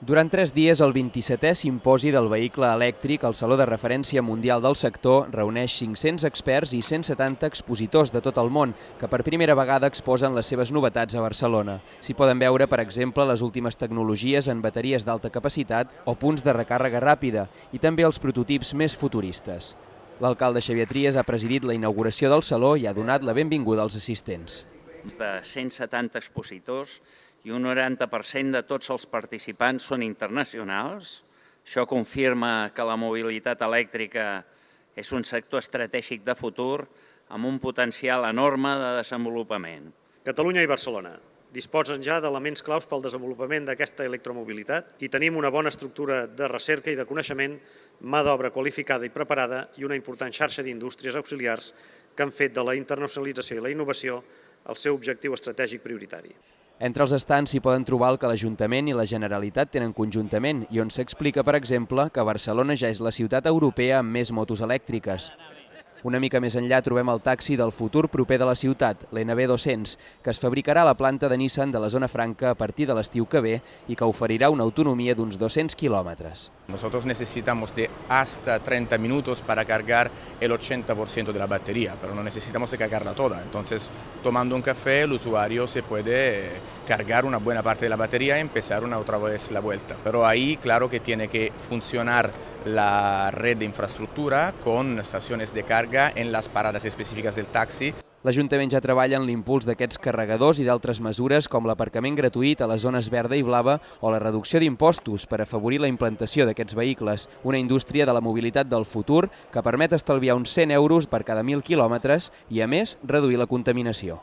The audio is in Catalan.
Durant tres dies, el 27è simposi del vehicle elèctric al Saló de Referència Mundial del Sector reuneix 500 experts i 170 expositors de tot el món que per primera vegada exposen les seves novetats a Barcelona. S'hi poden veure, per exemple, les últimes tecnologies en bateries d'alta capacitat o punts de recàrrega ràpida i també els prototips més futuristes. L'alcalde Xavier Trias ha presidit la inauguració del Saló i ha donat la benvinguda als assistents. de 170 expositors i un 90% de tots els participants són internacionals. Això confirma que la mobilitat elèctrica és un sector estratègic de futur amb un potencial enorme de desenvolupament. Catalunya i Barcelona disposen ja d'elements claus pel desenvolupament d'aquesta electromobilitat i tenim una bona estructura de recerca i de coneixement, mà d'obra qualificada i preparada i una important xarxa d'indústries auxiliars que han fet de la internacionalització i la innovació el seu objectiu estratègic prioritari. Entre els estants s'hi poden trobar el que l'Ajuntament i la Generalitat tenen conjuntament i on s'explica, per exemple, que Barcelona ja és la ciutat europea amb més motos elèctriques. Una mica més enllà trobem el taxi del futur proper de la ciutat, l'NB200, que es fabricarà a la planta de Nissan de la zona franca a partir de l'estiu que ve i que oferirà una autonomia d'uns 200 kilómetros. Nosotros necesitamos de hasta 30 minutos para cargar el 80% de la batería, pero no necesitamos cargarla toda. Entonces, tomando un café, el usuario se puede cargar una buena parte de la batería y empezar una otra vez la vuelta. Pero ahí, claro que tiene que funcionar la red de infraestructura con estaciones de carga carga en les parades específiques del taxi. L'Ajuntament ja treballa en l'impuls d'aquests carregadors i d'altres mesures com l'aparcament gratuït a les zones verda i blava o la reducció d'impostos per afavorir la implantació d'aquests vehicles, una indústria de la mobilitat del futur que permet estalviar uns 100 euros per cada 1.000 quilòmetres i, a més, reduir la contaminació.